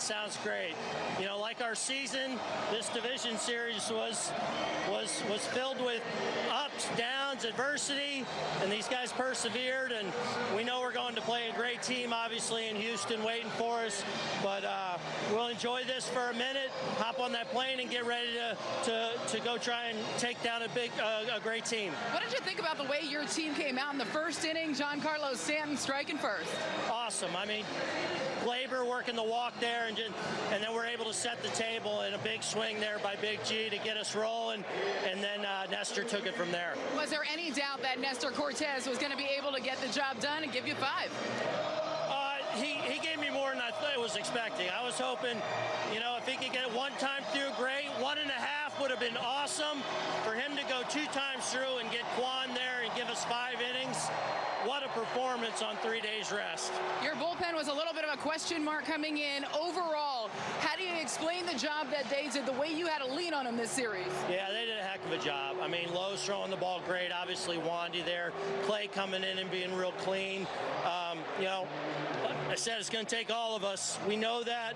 It sounds great. You know, like our season, this division series was was was filled with ups, downs, adversity, and these guys persevered. And we know we're going to play a great team, obviously in Houston, waiting for us. But uh, we'll enjoy this for a minute, hop on that plane, and get ready to to, to go try and take down a big, uh, a great team. What did you think about the way your team came out in the first inning? Giancarlo Stanton striking first. Awesome. I mean, working the walk there, and just, and then we're able to set the table in a big swing there by Big G to get us rolling, and then uh, Nestor took it from there. Was there any doubt that Nestor Cortes was going to be able to get the job done and give you five? Uh, he, he gave me more than I thought I was expecting. I was hoping, you know, if he could get it one time through, great. One and a half would have been awesome. For him to go two times through and get Kwan there and give us five innings, what a performance on three days rest. Your bullpen was a little bit of a question mark coming in. Overall, how do you explain the job that they did, the way you had a lean on them this series? Yeah, they did a heck of a job. I mean, Lowe's throwing the ball great. Obviously, Wandy there. Clay coming in and being real clean. Um, you know, I said it's going to take all of us. We know that.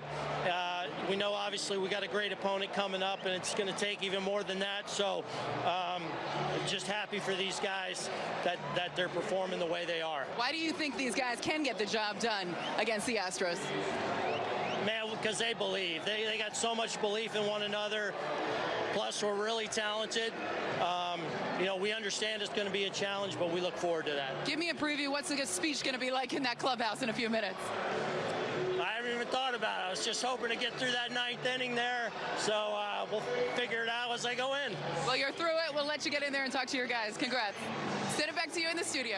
Uh, we know, obviously, we got a great opponent coming up, and it's going to take even more than that. So, um, just happy for these guys that, that they're performing the way they are. Why do you think these guys can get the job done against the Astros? Man, because they believe. They, they got so much belief in one another. Plus, we're really talented. Um, you know, we understand it's going to be a challenge, but we look forward to that. Give me a preview. What's the speech going to be like in that clubhouse in a few minutes? Thought about. I was just hoping to get through that ninth inning there, so uh, we'll figure it out as I go in. Well, you're through it. We'll let you get in there and talk to your guys. Congrats. Send it back to you in the studio.